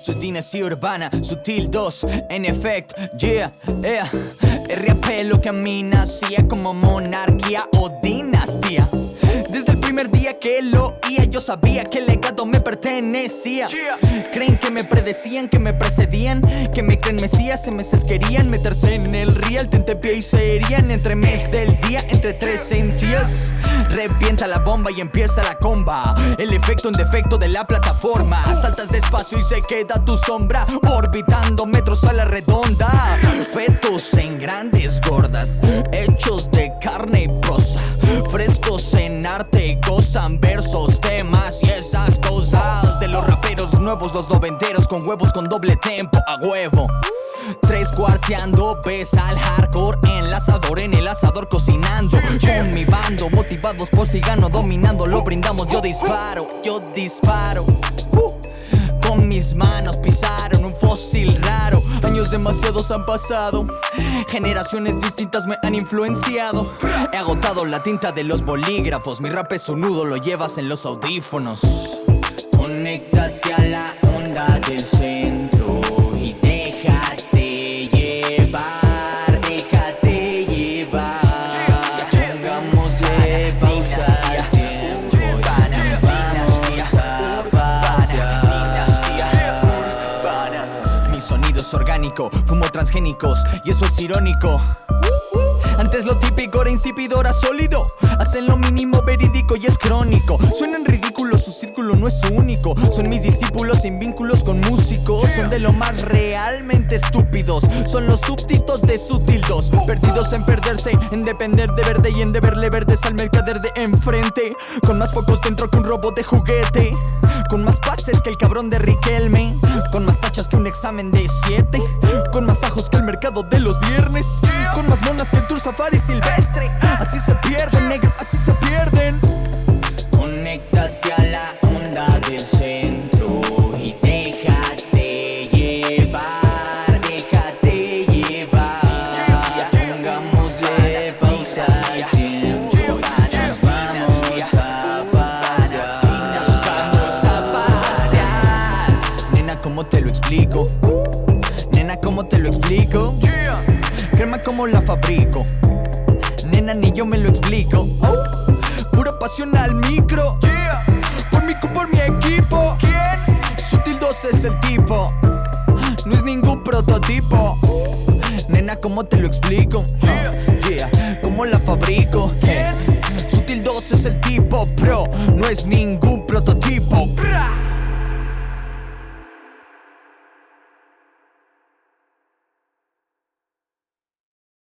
Esto es dinastía urbana, sutil 2, en efecto, yeah, yeah. RAP lo camina, hacía como monarquía o dinastía. Primer día que lo oía, yo sabía que el legado me pertenecía. Creen que me predecían, que me precedían, que me creen mesías, se me querían meterse en el real, tente pie y serían entre mes del día, entre tres encías. Revienta la bomba y empieza la comba. El efecto en defecto de la plataforma. Saltas despacio y se queda tu sombra orbitando metros a la redonda. Fetos en grandes gordas, hechos de nuevos, los noventeros con huevos con doble tempo a huevo. Tres cuarteando, ves al hardcore en el asador, en el asador cocinando Con mi bando, motivados por si gano, dominando Lo brindamos, yo disparo, yo disparo. Con mis manos pisaron un fósil raro Años demasiados han pasado Generaciones distintas me han influenciado He agotado la tinta de los bolígrafos Mi rap es un nudo, lo llevas en los audífonos Conéctate a la onda del centro y déjate llevar, déjate llevar. Pongámosle pausa al tiempo y a pasear. Mi sonido es orgánico, fumo transgénicos y eso es irónico. Antes lo típico era insípido, ahora sólido Hacen lo mínimo verídico y es crónico Suenan ridículos, su círculo no es único. Son mis discípulos sin vínculos con músicos. Son de lo más realmente estúpidos. Son los súbditos de sutildos Perdidos en perderse, en depender de verde Y en deberle verdes al mercader de enfrente. Con más focos dentro que un robot de juguete. Con más pases que el cabrón de Riquelme. Con más tachas que un examen de 7 Con más ajos que el mercado de los viernes. Con más monas que el tour safari silvestre. Así se pierden, negro, así se pierden del centro Y déjate llevar, déjate llevar. Pongámosle pausa al tiempo y nos vamos a pasear. Nos vamos a pasear. Nena, ¿cómo te lo explico? Nena, ¿cómo te lo explico? Crema como la fabrico. Nena, ni yo me lo explico. Oh, Pura pasión al micro prototipo. Nena, ¿cómo te lo explico? Yeah, ¿cómo la fabrico? Eh, Sutil 2 es el tipo pro No es ningún prototipo